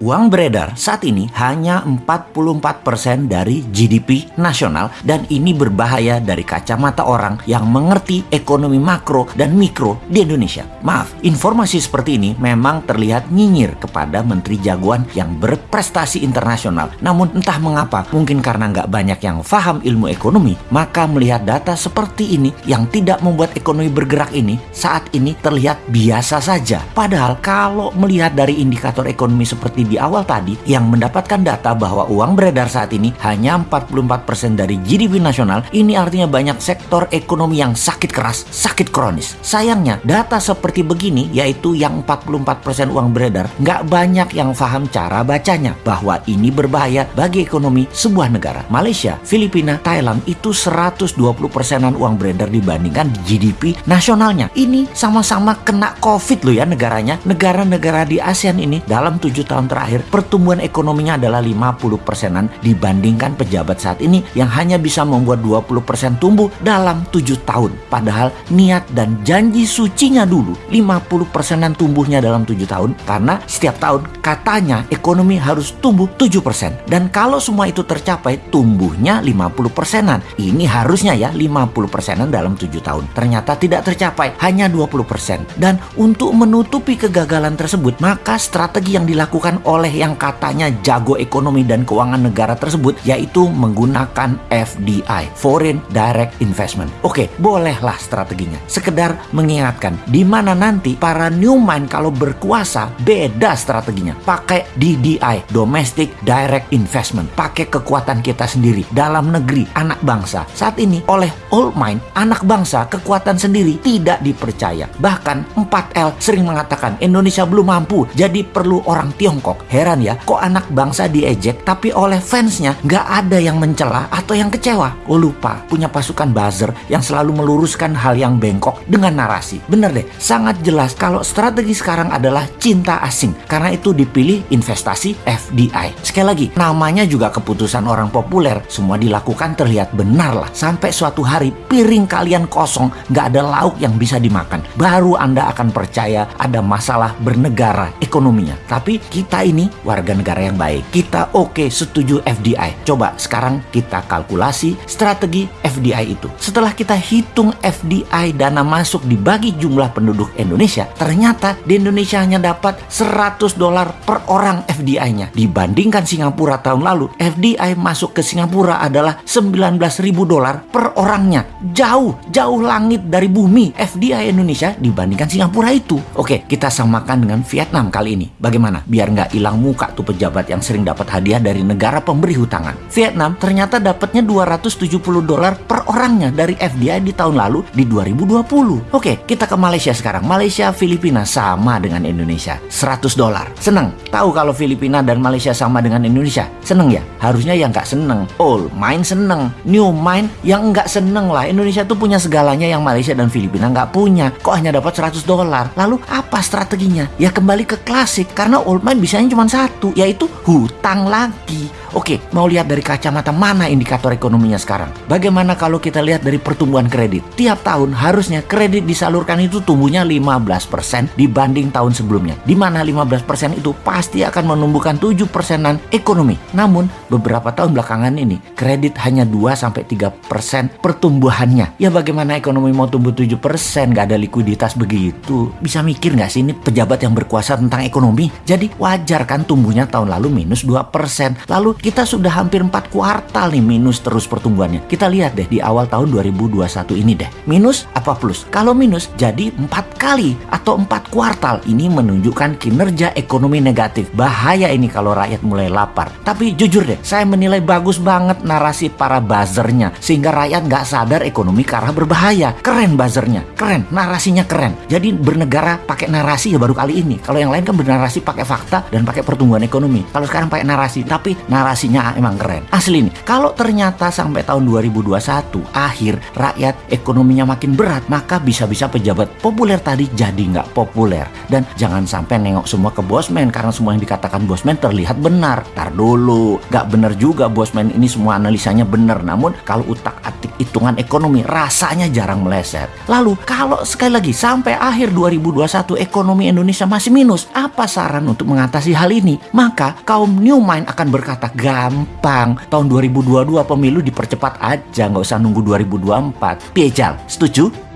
Uang beredar saat ini hanya 44% dari GDP nasional dan ini berbahaya dari kacamata orang yang mengerti ekonomi makro dan mikro di Indonesia. Maaf, informasi seperti ini memang terlihat nyinyir kepada menteri jagoan yang berprestasi internasional. Namun entah mengapa, mungkin karena nggak banyak yang paham ilmu ekonomi, maka melihat data seperti ini yang tidak membuat ekonomi bergerak ini saat ini terlihat biasa saja. Padahal kalau melihat dari indikator ekonomi seperti di awal tadi yang mendapatkan data bahwa uang beredar saat ini hanya 44% dari GDP nasional, ini artinya banyak sektor ekonomi yang sakit keras, sakit kronis. Sayangnya, data seperti begini, yaitu yang 44% uang beredar, nggak banyak yang paham cara bacanya, bahwa ini berbahaya bagi ekonomi sebuah negara. Malaysia, Filipina, Thailand itu 120 persenan uang beredar dibandingkan GDP nasionalnya. Ini sama-sama kena COVID loh ya negaranya. Negara-negara di ASEAN ini dalam tujuh tahun terakhir terakhir pertumbuhan ekonominya adalah 50 persenan dibandingkan pejabat saat ini yang hanya bisa membuat 20 persen tumbuh dalam 7 tahun. Padahal niat dan janji sucinya dulu 50 persenan tumbuhnya dalam 7 tahun karena setiap tahun katanya ekonomi harus tumbuh 7 persen. Dan kalau semua itu tercapai tumbuhnya 50 persenan. Ini harusnya ya 50 persenan dalam 7 tahun. Ternyata tidak tercapai hanya 20 persen. Dan untuk menutupi kegagalan tersebut maka strategi yang dilakukan oleh yang katanya jago ekonomi dan keuangan negara tersebut yaitu menggunakan FDI, Foreign Direct Investment. Oke, bolehlah strateginya. Sekedar mengingatkan di mana nanti para new mind kalau berkuasa beda strateginya. Pakai DDI, Domestic Direct Investment. Pakai kekuatan kita sendiri dalam negeri, anak bangsa. Saat ini oleh old mind, anak bangsa kekuatan sendiri tidak dipercaya. Bahkan 4L sering mengatakan Indonesia belum mampu, jadi perlu orang Tiongkok. Heran ya, kok anak bangsa diejek tapi oleh fansnya nggak ada yang mencela atau yang kecewa. Oh lupa, punya pasukan buzzer yang selalu meluruskan hal yang bengkok dengan narasi. Bener deh, sangat jelas kalau strategi sekarang adalah cinta asing. Karena itu dipilih investasi FDI. Sekali lagi, namanya juga keputusan orang populer. Semua dilakukan terlihat benar lah. Sampai suatu hari piring kalian kosong, nggak ada lauk yang bisa dimakan. Baru Anda akan percaya ada masalah bernegara ekonominya. Tapi kita ini warga negara yang baik. Kita oke okay, setuju FDI. Coba sekarang kita kalkulasi strategi FDI itu. Setelah kita hitung FDI dana masuk dibagi jumlah penduduk Indonesia, ternyata di Indonesia hanya dapat 100 dolar per orang FDI-nya. Dibandingkan Singapura tahun lalu, FDI masuk ke Singapura adalah 19.000 dolar per orangnya. Jauh, jauh langit dari bumi FDI Indonesia dibandingkan Singapura itu. Oke, kita samakan dengan Vietnam kali ini. Bagaimana? Biar nggak hilang muka tuh pejabat yang sering dapat hadiah dari negara pemberi hutangan. Vietnam ternyata dapatnya 270 dolar per orangnya dari FDI di tahun lalu di 2020. Oke, kita ke Malaysia sekarang. Malaysia, Filipina sama dengan Indonesia. 100 dolar. Seneng? Tahu kalau Filipina dan Malaysia sama dengan Indonesia? Seneng ya? Harusnya yang nggak seneng. Old mind seneng. New mind yang nggak seneng lah. Indonesia tuh punya segalanya yang Malaysia dan Filipina nggak punya. Kok hanya dapat 100 dolar? Lalu apa strateginya? Ya kembali ke klasik karena old mind bisanya cuma satu, yaitu hutang lagi. Oke, mau lihat dari kacamata mana indikator ekonominya sekarang? Bagaimana kalau kita lihat dari pertumbuhan kredit? Tiap tahun harusnya kredit disalurkan itu tumbuhnya 15% dibanding tahun sebelumnya. Di mana 15% itu pasti akan menumbuhkan 7 persenan ekonomi. Namun, beberapa tahun belakangan ini kredit hanya 2-3% pertumbuhannya. Ya bagaimana ekonomi mau tumbuh 7%? Gak ada likuiditas begitu. Bisa mikir gak sih ini pejabat yang berkuasa tentang ekonomi? Jadi wajar kan tumbuhnya tahun lalu minus 2%. Lalu kita sudah hampir 4 kuartal nih minus terus pertumbuhannya. Kita lihat deh di awal tahun 2021 ini deh. Minus apa plus? Kalau minus jadi 4 kali atau 4 kuartal. Ini menunjukkan kinerja ekonomi negatif. Bahaya ini kalau rakyat mulai lapar. Tapi jujur deh, saya menilai bagus banget narasi para buzzernya. Sehingga rakyat nggak sadar ekonomi ke arah berbahaya. Keren buzzernya, keren. Narasinya keren. Jadi bernegara pakai narasi ya baru kali ini. Kalau yang lain kan bernarasi pakai fakta dan pakai pertumbuhan ekonomi. Kalau sekarang pakai narasi, tapi narasi narasinya emang keren. Asli nih, kalau ternyata sampai tahun 2021 akhir rakyat ekonominya makin berat, maka bisa-bisa pejabat populer tadi jadi nggak populer. Dan jangan sampai nengok semua ke bosman karena semua yang dikatakan bosman terlihat benar. Tar dulu, nggak benar juga bosman ini semua analisanya benar. Namun kalau utak atik hitungan ekonomi rasanya jarang meleset. Lalu kalau sekali lagi sampai akhir 2021 ekonomi Indonesia masih minus, apa saran untuk mengatasi hal ini? Maka kaum new mind akan berkata gampang. Tahun 2022 pemilu dipercepat aja, nggak usah nunggu 2024. Piejal, setuju?